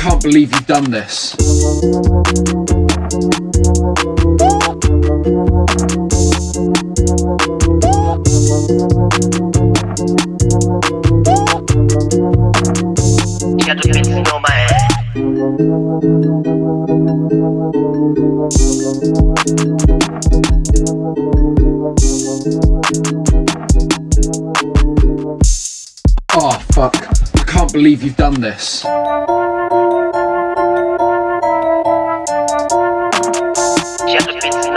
can't believe you've done this. Got the Bentley on my ass. Oh ah, fuck. I can't believe you've done this.